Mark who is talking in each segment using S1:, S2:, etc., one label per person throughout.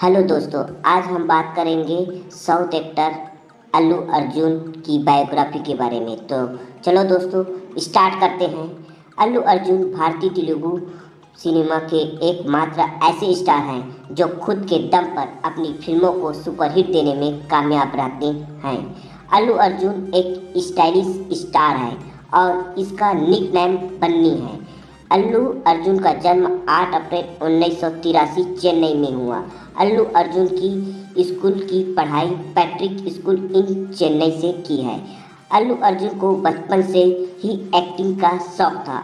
S1: Hello दोस्तों, आज हम बात करेंगे साउथ एक्टर अल्लू अर्जुन की बायोग्राफी के बारे में। तो चलो दोस्तों, स्टार्ट करते हैं। अल्लू अर्जुन भारतीय तेलुगु सिनेमा के एकमात्र ऐसे स्टार हैं जो खुद के दम पर अपनी फ़िल्मों को सुपरहिट देने में कामयाब रहते हैं। अल्लू अर्जुन एक स्टाइलिश स्टार है और इसका निक नेम बन्नी है। अल्लू अर्जुन का जन्म 8 अप्रैल उन्नीस सौ तिरासी चेन्नई में हुआ। अल्लू अर्जुन की स्कूल की पढ़ाई पैट्रिक स्कूल इन चेन्नई से की है। अल्लू अर्जुन को बचपन से ही एक्टिंग का शौक था।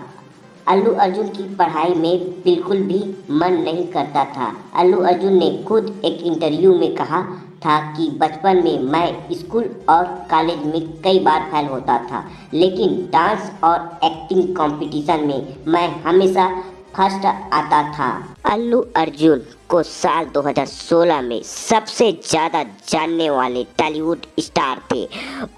S1: अल्लू अर्जुन की पढ़ाई में बिल्कुल भी मन नहीं करता था। अल्लू अर्जुन ने खुद एक इंटरव्यू में कहा था कि बचपन में मैं स्कूल और कॉलेज में कई बार फेल होता था, लेकिन डांस और एक्टिंग कंपटीशन में मैं हमेशा फ़र्स्ट आता था। अल्लू अर्जुन को साल 2016 में सबसे ज़्यादा जानने वाले टॉलीवुड स्टार थे।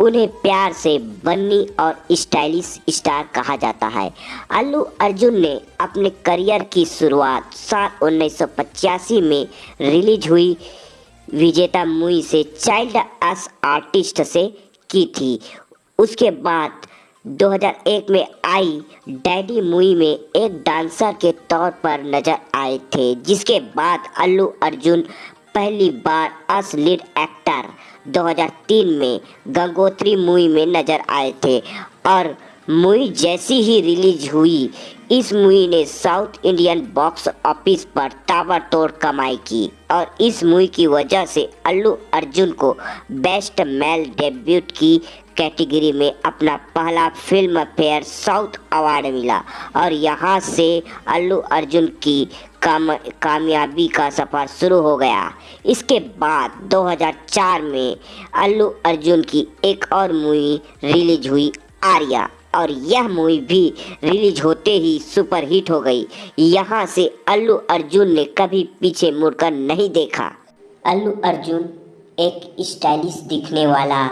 S1: उन्हें प्यार से बन्नी और स्टाइलिश स्टार कहा जाता है। अल्लू अर्जुन ने अपने करियर की शुरुआत साल उन्नीस सौ पचासी में रिलीज़ हुई। विजेता मुई से चाइल्ड एस आर्टिस्ट से की थी। उसके बाद 2001 में आई। डैडी मूवी में एक डांसर के तौर पर नज़र आए थे, जिसके बाद अल्लू अर्जुन पहली बार अस लीड एक्टर 2003 में गंगोत्री मूवी में नज़र आए थे और मूवी जैसी ही रिलीज़ हुई, इस मूवी ने साउथ इंडियन बॉक्स ऑफ़िस पर ताबड़तोड़ कमाई की और इस मूवी की वजह से अल्लू अर्जुन को बेस्ट मेल डेब्यूट की कैटेगरी में अपना पहला फ़िल्म फेयर साउथ अवार्ड मिला। और यहाँ से अल्लू अर्जुन की काम, कामयाबी का सफ़र शुरू हो गया। इसके बाद 2004 में अल्लू अर्जुन की एक और मूवी रिलीज़ हुई आर्या। और यह मूवी भी रिलीज़ होते ही सुपरहिट हो गई। यहाँ से अल्लू अर्जुन ने कभी पीछे मुड़कर नहीं देखा। अल्लू अर्जुन एक स्टाइलिश दिखने वाला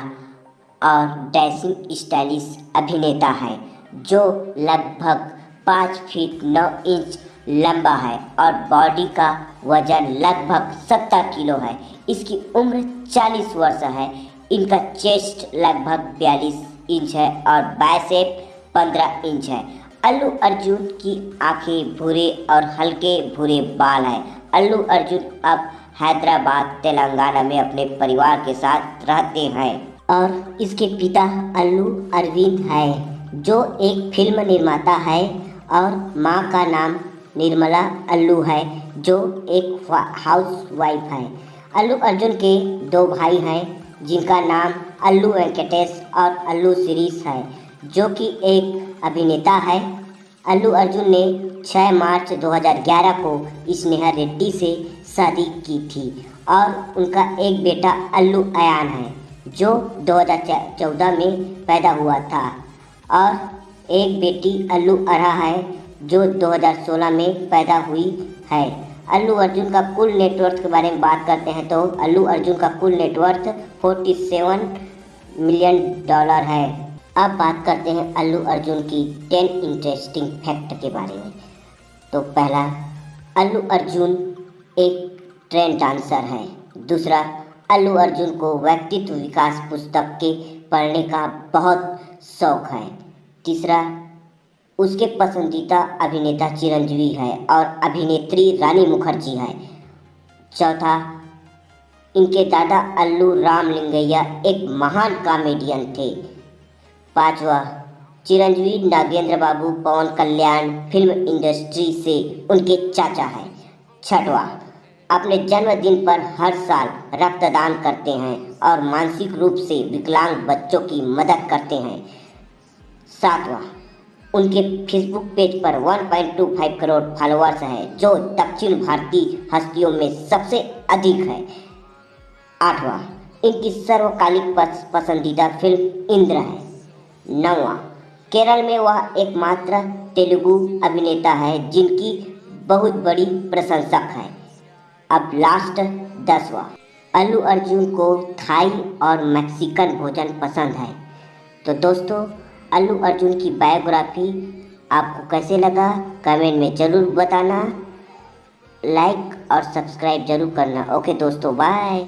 S1: और डैसिंग स्टाइलिश अभिनेता है, जो लगभग पाँच फीट नौ इंच लंबा है और बॉडी का वज़न लगभग सत्तर किलो है। इसकी उम्र चालीस वर्ष है। इनका चेस्ट लगभग बयालीस इंच है और बायसेप पंद्रह इंच है। अल्लू अर्जुन की आँखें भूरे और हल्के भूरे बाल हैं। अल्लू अर्जुन अब हैदराबाद, तेलंगाना में अपने परिवार के साथ रहते हैं। और इसके पिता अल्लू अरविंद है, जो एक फ़िल्म निर्माता है और माँ का नाम निर्मला अल्लू है, जो एक हाउस वाइफ है। अल्लू अर्जुन के दो भाई हैं, जिनका नाम अल्लू वेंकटेश और अल्लू शिरीष है, जो कि एक अभिनेता है। अल्लू अर्जुन ने 6 मार्च 2011 को स्नेहा रेड्डी से शादी की थी और उनका एक बेटा अल्लू अयान है। जो 2014 में पैदा हुआ था। और एक बेटी अल्लू अरहा है, जो 2016 में पैदा हुई है। अल्लू अर्जुन का कुल नेटवर्थ के बारे में बात करते हैं तो अल्लू अर्जुन का कुल नेटवर्थ 47 मिलियन डॉलर है। अब बात करते हैं अल्लू अर्जुन की 10 इंटरेस्टिंग फैक्ट के बारे में। तो पहला, अल्लू अर्जुन एक ट्रेंड डांसर है। दूसरा अल्लू अर्जुन को व्यक्तित्व विकास पुस्तक के पढ़ने का बहुत शौक है। तीसरा, उसके पसंदीदा अभिनेता चिरंजीवी है और अभिनेत्री रानी मुखर्जी है। चौथा, इनके दादा अल्लू रामलिंगैया एक महान कॉमेडियन थे। पांचवा, चिरंजीवी नागेंद्र बाबू, पवन कल्याण फ़िल्म इंडस्ट्री से उनके चाचा हैं। छठवा अपने जन्मदिन पर हर साल रक्तदान करते हैं और मानसिक रूप से विकलांग बच्चों की मदद करते हैं। सातवां, उनके फेसबुक पेज पर 1.25 करोड़ फॉलोअर्स हैं, जो दक्षिण भारतीय हस्तियों में सबसे अधिक है। आठवां, इनकी सर्वकालिक पसंदीदा फ़िल्म इंद्र है। नौवा, केरल में वह एकमात्र तेलुगु अभिनेता है जिनकी बहुत बड़ी प्रशंसक है। अब लास्ट दसवा। अल्लू अर्जुन को थाई और मैक्सिकन भोजन पसंद है। तो दोस्तों, अल्लू अर्जुन की बायोग्राफी आपको कैसे लगा कमेंट में ज़रूर बताना। लाइक और सब्सक्राइब ज़रूर करना। ओके दोस्तों बाय